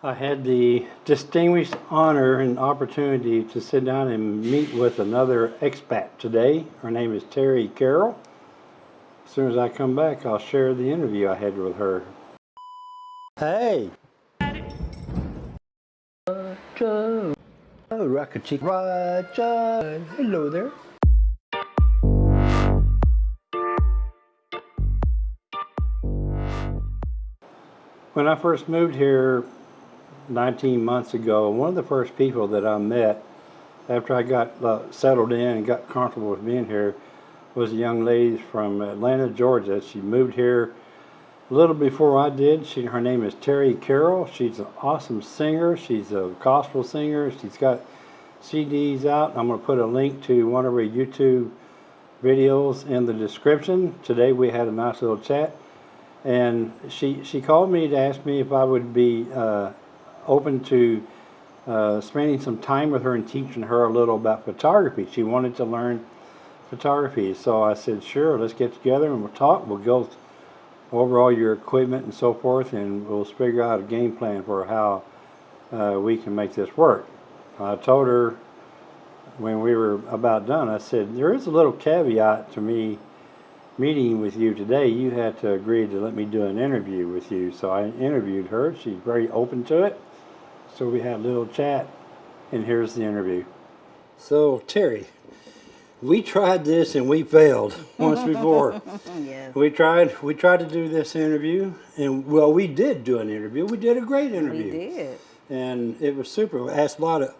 I had the distinguished honor and opportunity to sit down and meet with another expat today. Her name is Terry Carroll. As soon as I come back, I'll share the interview I had with her. Hey! Roger! Oh, Rocket Chick Roger! Hello there. When I first moved here 19 months ago, one of the first people that I met after I got uh, settled in and got comfortable with being here was a young lady from Atlanta, Georgia. She moved here a little before I did. She, her name is Terry Carroll. She's an awesome singer. She's a gospel singer. She's got CDs out. I'm going to put a link to one of her YouTube videos in the description. Today we had a nice little chat and she she called me to ask me if I would be uh, open to uh, spending some time with her and teaching her a little about photography. She wanted to learn photography, so I said, "Sure, let's get together and we'll talk. We'll go over all your equipment and so forth, and we'll figure out a game plan for how uh, we can make this work." I told her when we were about done, I said, "There is a little caveat to me." meeting with you today, you had to agree to let me do an interview with you. So I interviewed her. She's very open to it. So we had a little chat, and here's the interview. So, Terry, we tried this and we failed once before. yes. We tried we tried to do this interview and well we did do an interview. We did a great interview. We did. And it was super. We asked a lot of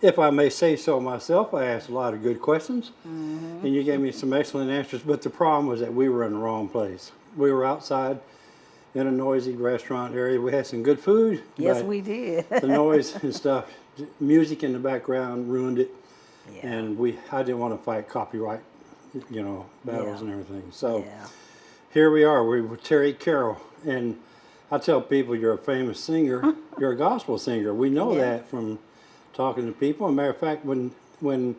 if I may say so myself, I asked a lot of good questions, mm -hmm. and you gave me some excellent answers. But the problem was that we were in the wrong place. We were outside in a noisy restaurant area. We had some good food. Yes, we did. the noise and stuff, music in the background ruined it, yeah. and we I didn't want to fight copyright, you know, battles Yeah. and everything. So Yeah. here we are. We're with Terry Carroll, and I tell people you're a famous singer. you're a gospel singer. We know that from talking to people. As a matter of fact, when when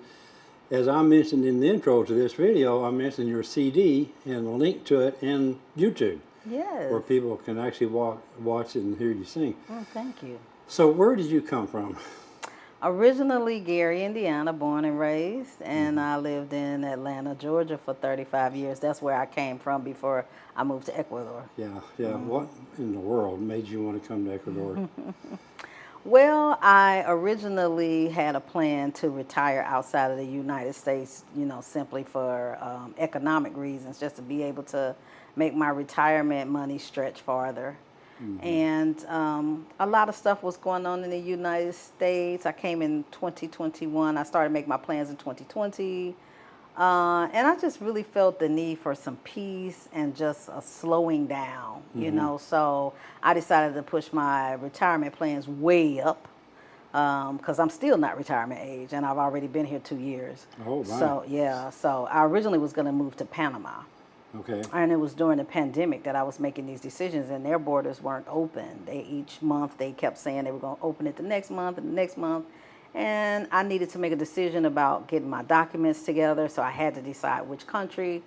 as I mentioned in the intro to this video, I mentioned your CD and a link to it in YouTube, Yes. where people can actually walk, watch it and hear you sing. Oh, thank you. So where did you come from? Originally Gary, Indiana, born and raised, and Mm-hmm. I lived in Atlanta, Georgia for 35 years. That's where I came from before I moved to Ecuador. Yeah, yeah. What in the world made you want to come to Ecuador? Well, I originally had a plan to retire outside of the United States, you know, simply for um, economic reasons, just to be able to make my retirement money stretch farther. And um, a lot of stuff was going on in the United States. I came in 2021. I started making my plans in 2020. Uh, and I just really felt the need for some peace and just a slowing down, you know. So I decided to push my retirement plans way up because I'm still not retirement age and I've already been here two years. Oh, wow. So, yeah. So I originally was going to move to Panama. Okay. And it was during the pandemic that I was making these decisions, and their borders weren't open. They each month they kept saying they were going to open it the next month and the next month, and I needed to make a decision about getting my documents together. So I had to decide which country.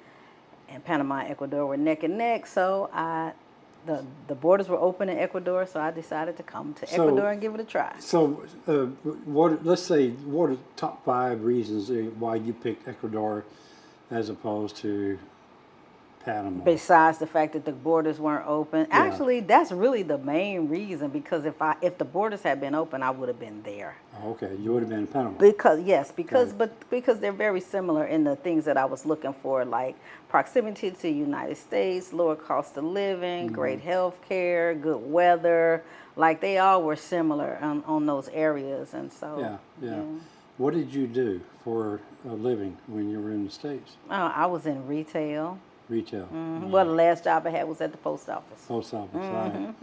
And Panama and Ecuador were neck and neck, so I, the the borders were open in Ecuador, so I decided to come to So- Ecuador and give it a try. So, uh, what? Let's say, what are the top five reasons uh, why you picked Ecuador as opposed to Panama? Besides the fact that the borders weren't open, actually, that's really the main reason. Because if I if the borders had been open, I would have been there. Okay, you would have been in Panama. Because yes, because but because they're very similar in the things that I was looking for, like proximity to the United States, lower cost of living, Mm-hmm. great health care, good weather. Like they all were similar on, on those areas, and so yeah, yeah, What did you do for a living when you were in the States? Uh, I was in retail. Retail. Mhm. Well, the last job I had was at the post office. Post office. Mm-hmm. right.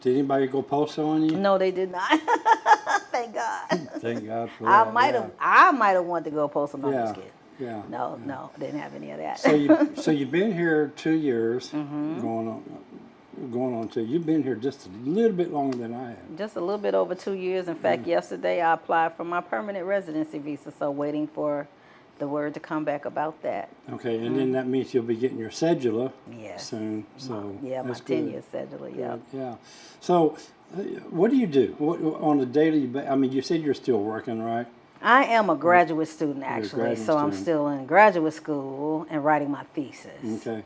Did anybody go postal on you? No, they did not. Thank God. Thank God for I that. might have. I might have wanted to go postal. No, Yeah. I'm Yeah. just kidding. Yeah. No, no, didn't have any of that. So you so you've been here two years, Mm-hmm. going on going on two. You've been here just a little bit longer than I have. Just a little bit over two years. In fact, yesterday I applied for my permanent residency visa, so waiting for the word to come back about that. Okay, and then that means you'll be getting your cedula Yes. soon. So Yeah, my 10 year schedule, yeah. Yeah. So What do you do? What, on a daily, I mean, you said you're still working, right? I am a graduate student actually, graduate so I'm still in graduate school and writing my thesis. Okay.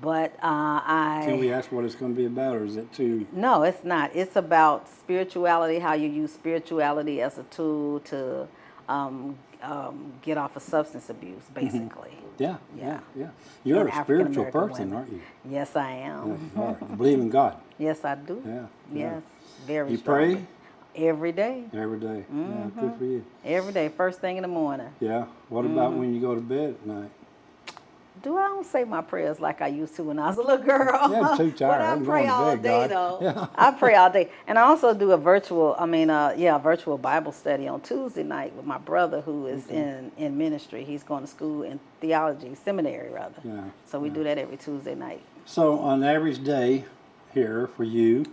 But uh, I Can we ask what it's going to be about, or is it too? No, it's not. It's about spirituality, how you use spirituality as a tool to um, um, get off of substance abuse, basically. Yeah, yeah, Yeah. yeah. You're And a spiritual person, women. aren't you? Yes, I am. You are. You believe in God. Yes, I do. Yeah. yeah. Yes, very You strongly. pray Every day. every day. Mm-hmm. good for you. Every day, first thing in the morning. Yeah. What about Mm-hmm. when you go to bed at night? Do I don't say my prayers like I used to when I was a little girl? Yeah, I'm too but tired. I I'm pray all bed, day God. though. Yeah. I pray all day, and I also do a virtual. I mean, uh, yeah, a virtual Bible study on Tuesday night with my brother who is in in ministry. He's going to school in theology seminary rather. Yeah. So we do that every Tuesday night. So on average day here for you,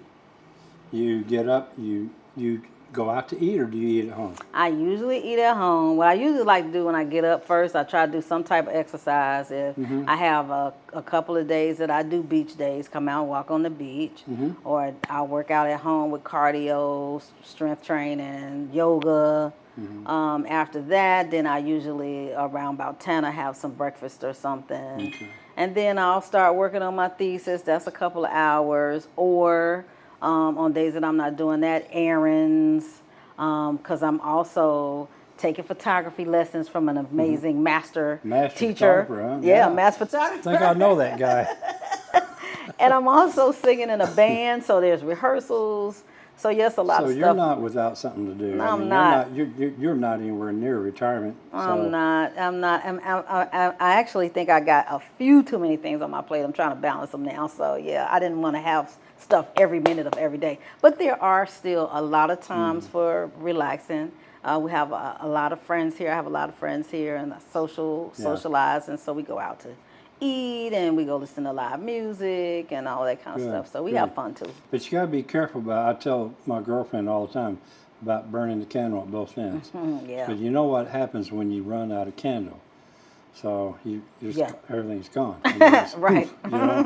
you get up, you you go out to eat, or do you eat at home? I usually eat at home. What I usually like to do when I get up first, I try to do some type of exercise. If Mm-hmm. I have a, a couple of days that I do beach days, come out and walk on the beach, Mm-hmm. or I'll work out at home with cardio, strength training, yoga. Mm-hmm. Um, after that, then I usually around about ten I have some breakfast or something, Okay. and then I'll start working on my thesis. That's a couple of hours, or um, on days that I'm not doing that, errands, because I'm also taking photography lessons from an amazing master, Mm-hmm. Master teacher. huh? Yeah, Yeah. master I photographer. think I know that guy. and I'm also singing in a band, so there's rehearsals. So yes, a lot so of stuff. So you're not without something to do. I I'm mean, not. You're not, you're, you're, not anywhere near retirement. so- I'm not. I'm not. I'm, I'm, I, I actually think I got a few too many things on my plate. I'm trying to balance them now. So yeah, I didn't want to have stuff every minute of every day. But there are still a lot of times for relaxing. Uh, we have a, a lot of friends here. I have a lot of friends here and social Yeah. socialize, and so we go out to eat and we go listen to live music and all that kind of Good, stuff. So we good. have fun too. But you got to be careful about. I tell my girlfriend all the time about burning the candle at both ends. Mhm, yeah. But you know what happens when you run out of candle? So you just Yeah. everything's gone. Just Right. you know?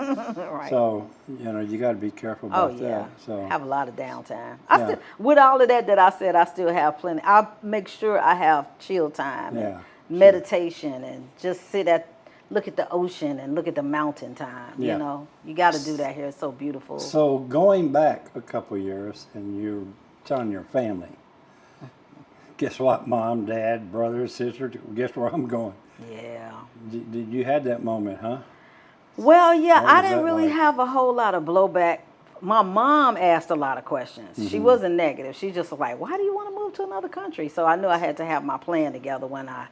right. So you know you got to be careful Oh about yeah, that. So have a lot of downtime. I Yeah. still, with all of that that I said, I still have plenty. I make sure I have chill time, Yeah, and sure. meditation, and just sit at, look at the ocean and look at the mountain time. Yeah. You know, you got to do that here. It's so beautiful. So going back a couple years, and you're telling your family, guess what, mom, dad, brother, sister, guess where I'm going? Yeah. Did, did you had that moment, huh? Well, yeah, I didn't really like? have a whole lot of blowback. My mom asked a lot of questions. Mm-hmm. She wasn't negative. She just was like, "Why do you want to move to another country?" So I knew I had to have my plan together when I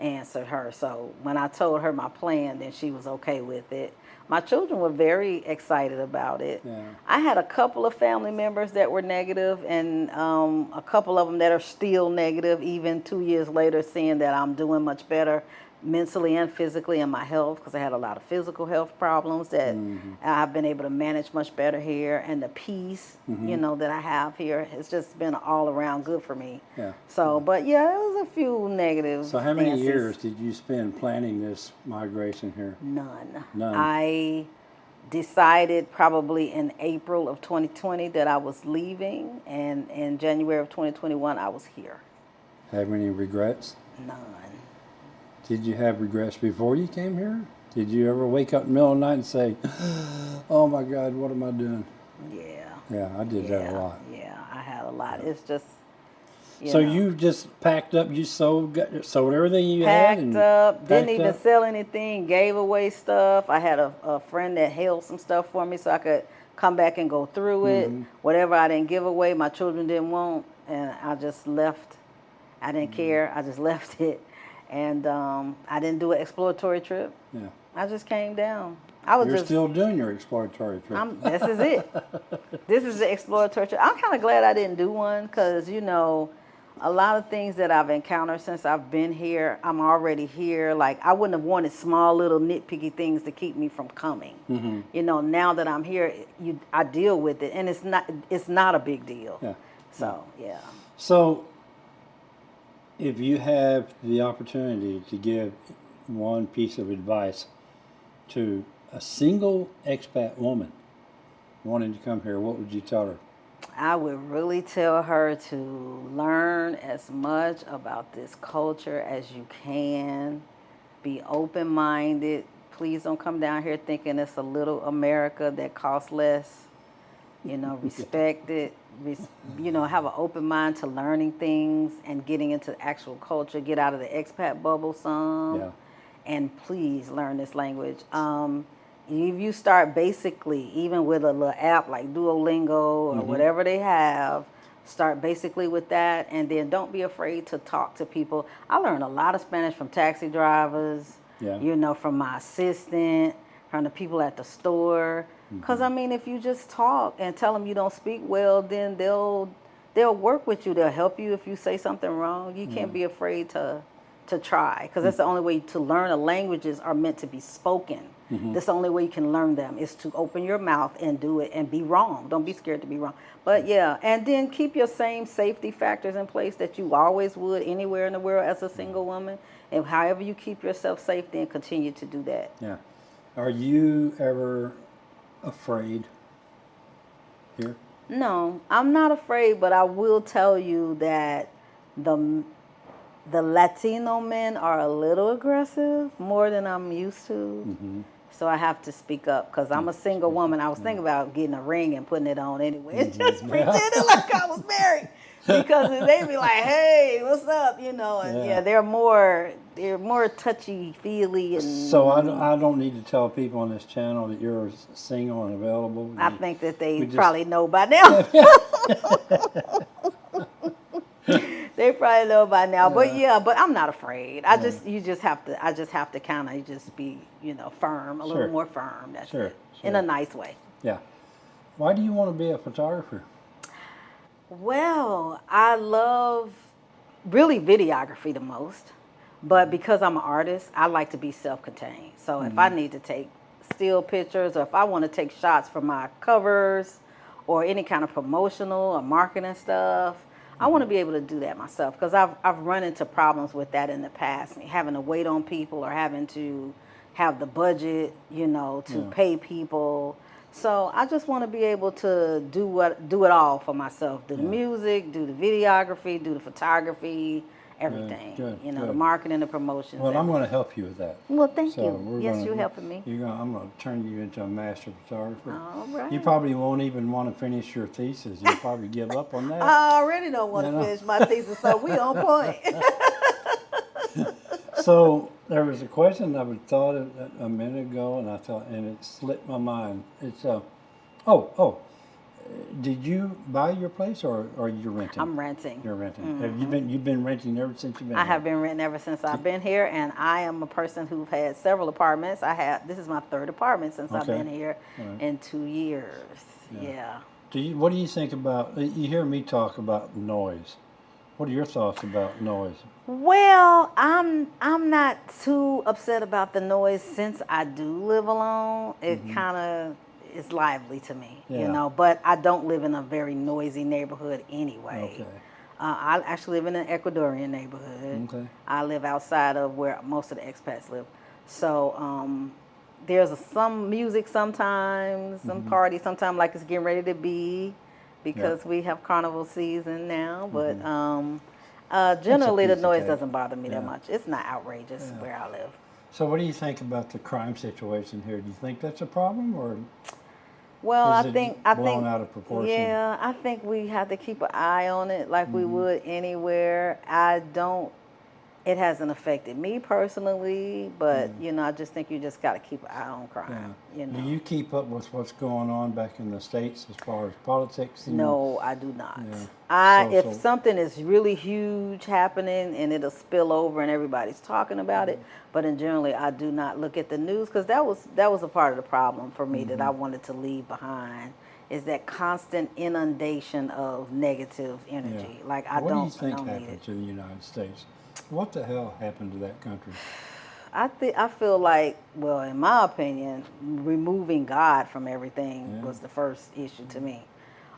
answered her. So when I told her my plan, then she was okay with it. My children were very excited about it. Yeah. I had a couple of family members that were negative, and um, a couple of them that are still negative, even two years later, seeing that I'm doing much better mentally and physically in my health because I had a lot of physical health problems that Mm-hmm. I've been able to manage much better here, and the peace, Mm-hmm. you know, that I have here has just been all around good for me. Yeah. So, but yeah, it was a few negatives. So how many Nancy's. years did you spend planning this migration here? None. None. I decided probably in April of 2020 that I was leaving, and in January of 2021 I was here. Have any regrets? None. Did you have regrets before you came here? Did you ever wake up in the middle of the night and say, "Oh my God, what am I doing?" Yeah. Yeah, I did that a lot. Yeah, I had a lot. It's just. You so know, you just packed up, you sold, got, sold everything you had, packed and up, didn't even up? sell anything, gave away stuff. I had a, a friend that held some stuff for me so I could come back and go through it. Mm-hmm. Whatever I didn't give away, my children didn't want, and I just left. I didn't care. I just left it, and um, I didn't do an exploratory trip. Yeah. I just came down. I was You're just. still doing your exploratory trip. I'm, this is it. this is the exploratory trip. I'm kind of glad I didn't do one because, you know, a lot of things that I've encountered since I've been here, I'm already here. Like, I wouldn't have wanted small little nitpicky things to keep me from coming. Mm-hmm. You know, now that I'm here, you, I deal with it, and it's not, it's not a big deal. Yeah. So, yeah. So, if you have the opportunity to give one piece of advice to a single expat woman wanting to come here, what would you tell her? I would really tell her to learn as much about this culture as you can. Be open minded. Please don't come down here thinking it's a little America that costs less. You know, respect it. Res- you know, have an open mind to learning things and getting into actual culture. Get out of the expat bubble some. Yeah. And please learn this language. Um, if you start basically, even with a little app like Duolingo or Mm-hmm. whatever they have, start basically with that, and then don't be afraid to talk to people. I learned a lot of Spanish from taxi drivers. Yeah. You know, from my assistant, from the people at the store. Mm-hmm. Because I mean, if you just talk and tell them you don't speak well, then they'll they'll work with you. They'll help you if you say something wrong. You can't mm-hmm. be afraid to to try because that's mm. the only way to learn. A languages are meant to be spoken. Mm-hmm. That's the only way you can learn them is to open your mouth and do it and be wrong. Don't be scared to be wrong. But yeah, and then keep your same safety factors in place that you always would anywhere in the world as a single woman. And however you keep yourself safe, then continue to do that. Yeah. Are you ever afraid here? No, I'm not afraid, but I will tell you that the the Latino men are a little aggressive, more than I'm used to. Mm-hmm. So I have to speak up because I'm a single woman. I was thinking about getting a ring and putting it on anyway, and just pretending like I was married. Because they be like, "Hey, what's up?" You know, and yeah, Yeah. they're more they're more touchy feely and. So I don't, I don't need to tell people on this channel that you're single and available. I think that they we just- probably know by now. they probably know by now. But Yeah. yeah, but I'm not afraid. I Yeah. just you just have to I just have to kind of just be, you know, firm, a Sure. little more firm. That's Sure, it. In a nice way. Yeah. Why do you want to be a photographer? Well, I love really videography the most, but because I'm an artist, I like to be self-contained. So if I mm-hmm. need to take still pictures or if I want to take shots for my covers or any kind of promotional or marketing stuff, I want to mm-hmm. be able to do that myself because I've I've run into problems with that in the past, having to wait on people or having to have the budget, you know, to Yeah. pay people. So I just want to be able to do what do it all for myself. Do the Yeah. music, do the videography, do the photography, everything. good, you know, the marketing, the promotions. Well, I'm going to help you with that. Well, thank So you. Yes, gonna- you're helping me. You're gonna, I'm going to turn you into a master photographer. All right. You probably won't even want to finish your thesis. You'll probably give up on that. I already don't want to finish my thesis, so we on point. so there was a question I was thought of a- minute ago, and I thought, and it slipped my mind. It's uh, oh, oh, did you buy your place or or you renting? I'm renting. You're renting. Have you been? You've been renting ever since you've been? I here? have been renting ever since I've been here, and I am a person who've had several apartments. I have this is my third apartment since I've been here Alright. in two years. Yeah. Yeah. Do you? What do you think about? You hear me talk about noise. What are your thoughts about noise? Well, I'm I'm not too upset about the noise since I do live alone. It kind of is lively to me, you Mm-hmm. Know. But I don't live in a very noisy neighborhood anyway. Okay. Uh, I actually live in an Ecuadorian neighborhood. Okay. I live outside of where most of the expats live. So um, there's some music sometimes, some Mm-hmm. parties sometimes, like it's getting ready to be, because we have carnival season now. But um, uh, generally, the noise doesn't bother me that much. It's not outrageous Yeah. where I live. So, what do you think about the crime situation here? Do you think that's a problem, or Well, I think I blown think out of proportion? Yeah, I think we have to keep an eye on it like we Mm-hmm. would anywhere. I don't. It hasn't affected me personally, but you know, I just think you just got to keep an eye on crime. You know. do you keep up with what's going on back in the states as far as politics? No, I do not. Yeah. I So- if so- something is really huge happening and it'll spill over and everybody's talking about it, Mm-hmm. but in generally I do not look at the news because that was that was a part of the problem for me that I Mm-hmm. wanted to leave behind is that constant inundation of negative Yeah. energy. Like I what don't, What do you think I don't need happened to the United States? What the hell happened to that country? I think I feel like, well, in my opinion, removing God from everything Yeah. was the first issue to me,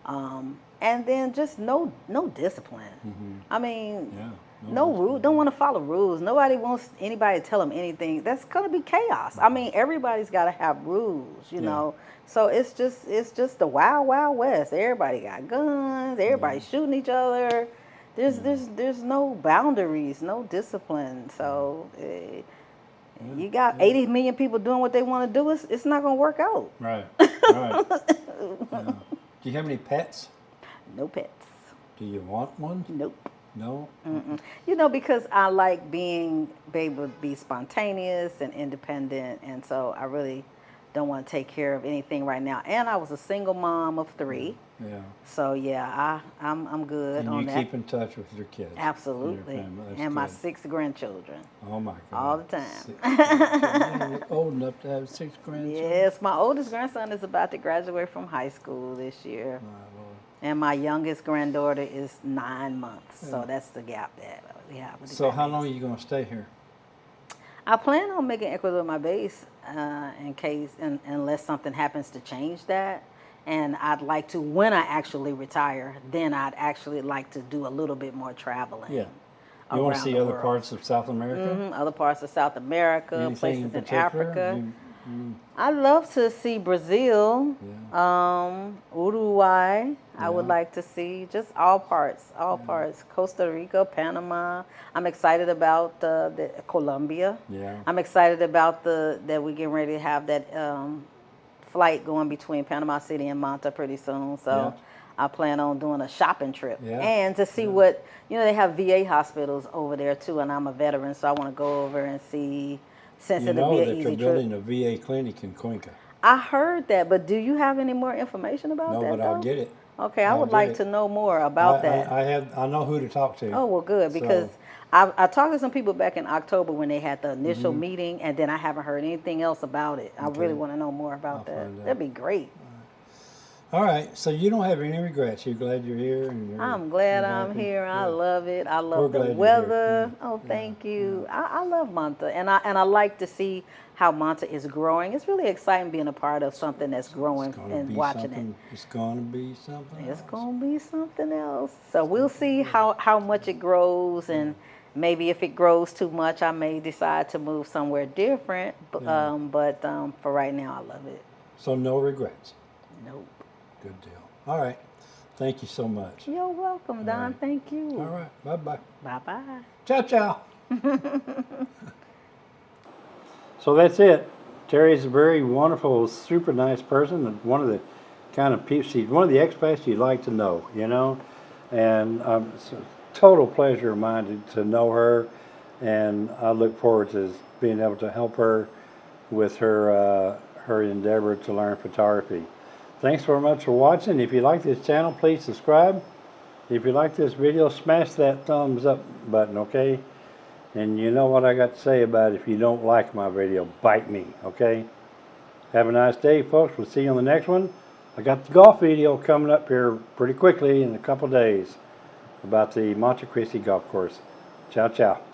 um, and then just no no discipline. Mhm. I mean, Yeah. no rule. Don't want to follow rules. Nobody wants anybody to tell them anything. That's gonna be chaos. I mean, everybody's got to have rules, you Yeah. know. So it's just it's just the wild wild west. Everybody got guns. Everybody's shooting each other. There's there's there's no boundaries, no discipline. So eh, you got 80 million people doing what they want to do. It's it's not gonna work out. Right, right. Yeah. Do you have any pets? No pets. Do you want one? Nope. No? Mm-mm. You know, because I like being be able to be spontaneous and independent, and so I really don't want to take care of anything right now. And I was a single mom of three, Yeah. so yeah, I I'm I'm good And on you that. keep in touch with your kids? and Absolutely. That's and my six grandchildren. Oh my God. all the time. Six old enough to have six grandchildren? Yes, my oldest grandson is about to graduate from high school this year, My Lord. and my youngest granddaughter is nine months. So that's the gap that we have. So how long are you gonna stay here? I plan on making Ecuador my base uh, in case, un unless something happens to change that. And I'd like to, when I actually retire, then I'd actually like to do a little bit more traveling. Yeah. You wanna see other world. parts of South America? Mhm, Other parts of South America, Anything places in, particular? Africa. You- I'd love to see Brazil, Yeah. um, Uruguay. I would like to see just all parts, all parts. Costa Rica, Panama. I'm excited about uh, the Colombia. Yeah. I'm excited about the that we're getting ready to have that um, flight going between Panama City and Manta pretty soon. So Yeah. I plan on doing a shopping trip Yeah. and to see what you know. They have VA hospitals over there too, and I'm a veteran, so I want to go over and see. Since You it'll know be that an they're easy trip. building a VA clinic in Cuenca. I heard that, but do you have any more information about that? No, that? but I'll though? get it. Okay, I I'll would get like it. to know more about I, that. I, I have, I know who to talk to. Oh well, good So- because I, I talked to some people back in October when they had the initial Mhm. meeting, and then I haven't heard anything else about it. I really want to know more about I'll that. find out. That'd be great. All right, so you don't have any regrets. You're glad you're here, and you're. I'm glad I'm happy? here. I Yeah. love it. I We're love the weather. Yeah. Oh, Yeah. thank you. I, I love Manta, and I and I like to see how Manta is growing. It's really exciting being a part of something that's growing and watching something, It's gonna be something. it. It's gonna be something else. So we'll see how how much it grows and. Maybe if it grows too much, I may decide to move somewhere different. But, Yeah. um, but um, for right now, I love it. So no regrets. Nope. Good deal. All right. Thank you so much. You're welcome, Don. right. Thank you. All right. Bye bye. Bye bye. Ciao ciao. so that's it. Terry's a very wonderful, super nice person, and one of the kind of people. She's one of the expats you'd like to know, you know. And um, it's a total pleasure of mine to, to know her, and I look forward to being able to help her with her uh, her endeavor to learn photography. Thanks very much for watching. If you like this channel, please subscribe. If you like this video, smash that thumbs up button, okay? And you know what I got to say about it. if you don't like my video, bite me, okay? Have a nice day, folks. We'll see you on the next one. I got the golf video coming up here pretty quickly in a couple days about the Monte Cristi Golf Course. Ciao, ciao.